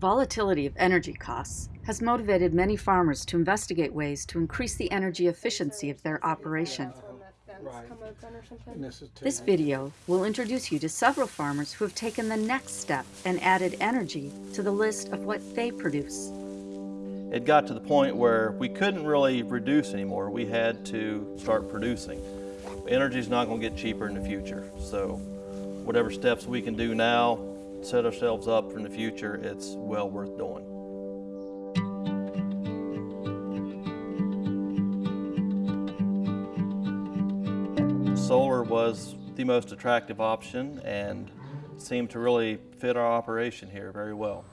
volatility of energy costs has motivated many farmers to investigate ways to increase the energy efficiency of their operation. This video will introduce you to several farmers who have taken the next step and added energy to the list of what they produce. It got to the point where we couldn't really reduce anymore. We had to start producing. Energy is not going to get cheaper in the future. So whatever steps we can do now, set ourselves up for the future, it's well worth doing. Solar was the most attractive option and seemed to really fit our operation here very well.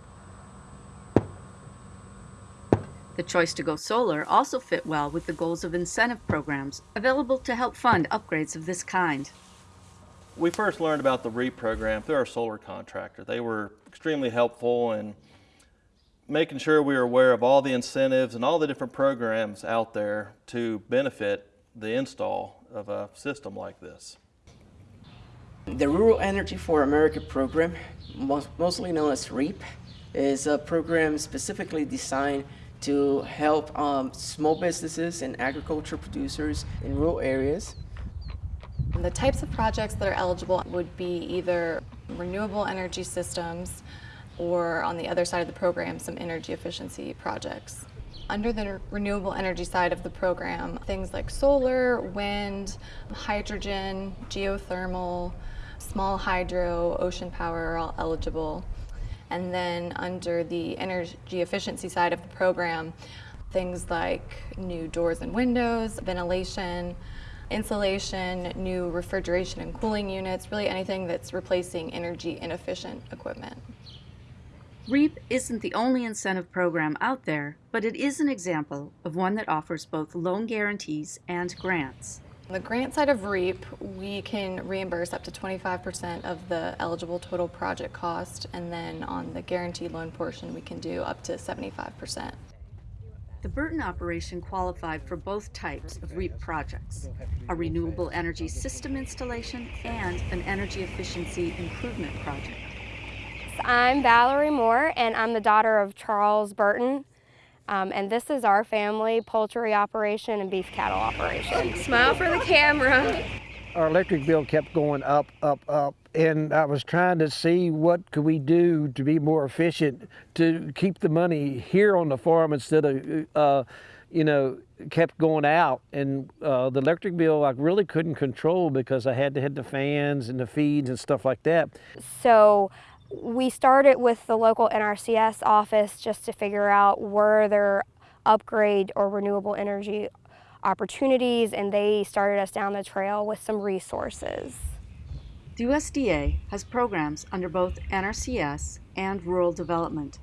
The choice to go solar also fit well with the goals of incentive programs available to help fund upgrades of this kind. We first learned about the REAP program through our solar contractor. They were extremely helpful in making sure we were aware of all the incentives and all the different programs out there to benefit the install of a system like this. The Rural Energy for America program, mostly known as REAP, is a program specifically designed to help um, small businesses and agriculture producers in rural areas. The types of projects that are eligible would be either renewable energy systems or on the other side of the program, some energy efficiency projects. Under the renewable energy side of the program, things like solar, wind, hydrogen, geothermal, small hydro, ocean power are all eligible. And then under the energy efficiency side of the program, things like new doors and windows, ventilation, insulation, new refrigeration and cooling units, really anything that's replacing energy inefficient equipment. REAP isn't the only incentive program out there, but it is an example of one that offers both loan guarantees and grants. On the grant side of REAP, we can reimburse up to 25% of the eligible total project cost, and then on the guaranteed loan portion, we can do up to 75%. The Burton operation qualified for both types of REAP projects, a renewable energy system installation and an energy efficiency improvement project. I'm Valerie Moore, and I'm the daughter of Charles Burton. Um, and this is our family poultry operation and beef cattle operation. Smile for the camera. Our electric bill kept going up, up, up, and I was trying to see what could we do to be more efficient to keep the money here on the farm instead of, uh, you know, kept going out. And uh, the electric bill I really couldn't control because I had to hit the fans and the feeds and stuff like that. So we started with the local NRCS office just to figure out were there upgrade or renewable energy opportunities and they started us down the trail with some resources. The USDA has programs under both NRCS and rural development.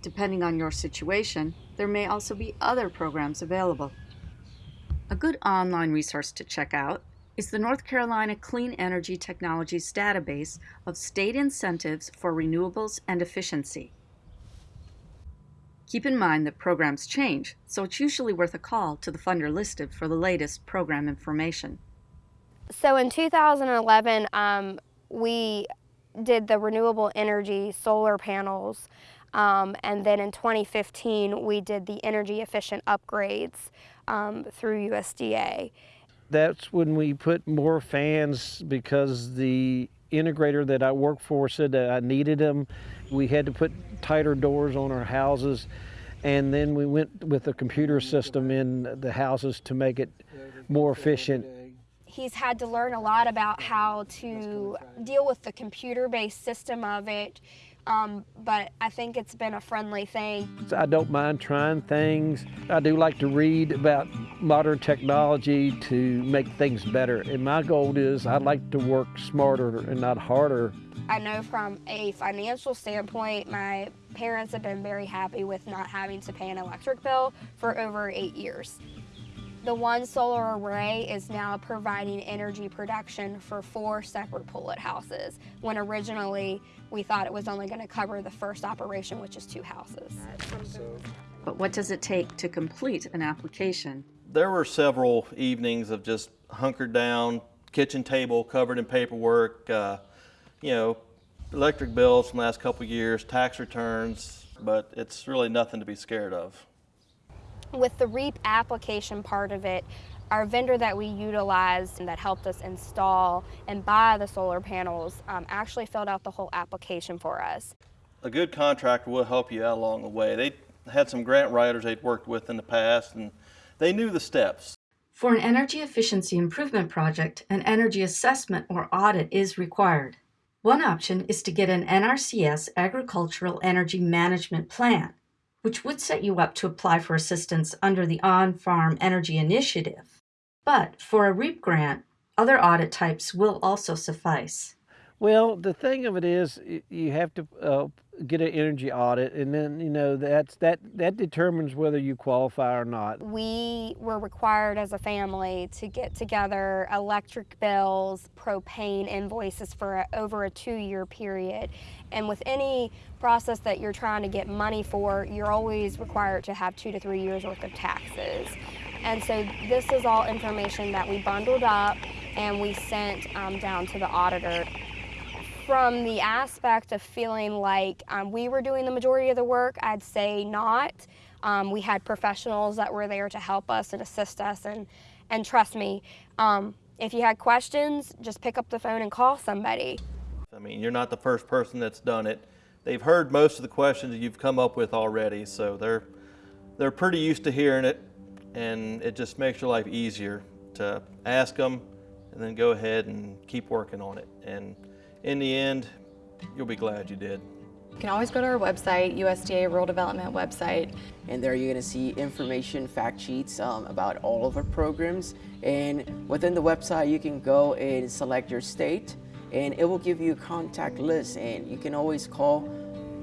Depending on your situation, there may also be other programs available. A good online resource to check out is the North Carolina Clean Energy Technologies database of state incentives for renewables and efficiency. Keep in mind that programs change, so it's usually worth a call to the funder listed for the latest program information. So in 2011, um, we did the renewable energy solar panels, um, and then in 2015, we did the energy efficient upgrades um, through USDA that's when we put more fans because the integrator that I work for said that I needed them. We had to put tighter doors on our houses and then we went with a computer system in the houses to make it more efficient. He's had to learn a lot about how to deal with the computer-based system of it um, but I think it's been a friendly thing. I don't mind trying things. I do like to read about modern technology to make things better. And my goal is I like to work smarter and not harder. I know from a financial standpoint, my parents have been very happy with not having to pay an electric bill for over eight years. The one solar array is now providing energy production for four separate pullet houses, when originally we thought it was only going to cover the first operation, which is two houses. But what does it take to complete an application? There were several evenings of just hunkered down, kitchen table covered in paperwork, uh, you know, electric bills from the last couple years, tax returns, but it's really nothing to be scared of. With the REAP application part of it, our vendor that we utilized and that helped us install and buy the solar panels um, actually filled out the whole application for us. A good contractor will help you out along the way. They had some grant writers they'd worked with in the past, and they knew the steps. For an energy efficiency improvement project, an energy assessment or audit is required. One option is to get an NRCS Agricultural Energy Management Plan, which would set you up to apply for assistance under the On Farm Energy Initiative. But for a REAP grant, other audit types will also suffice. Well, the thing of it is, you have to uh, get an energy audit, and then you know that's that that determines whether you qualify or not. We were required as a family to get together electric bills, propane invoices for a, over a two year period. And with any process that you're trying to get money for, you're always required to have two to three years worth of taxes. And so this is all information that we bundled up and we sent um, down to the auditor. From the aspect of feeling like um, we were doing the majority of the work, I'd say not. Um, we had professionals that were there to help us and assist us, and, and trust me, um, if you had questions, just pick up the phone and call somebody. I mean, you're not the first person that's done it. They've heard most of the questions you've come up with already, so they're they're pretty used to hearing it, and it just makes your life easier to ask them and then go ahead and keep working on it. And in the end, you'll be glad you did. You can always go to our website, USDA Rural Development website, And there you're going to see information, fact sheets um, about all of our programs. And within the website, you can go and select your state, and it will give you a contact list. And you can always call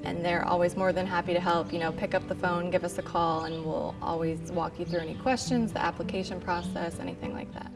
and they're always more than happy to help. You know, pick up the phone, give us a call, and we'll always walk you through any questions, the application process, anything like that.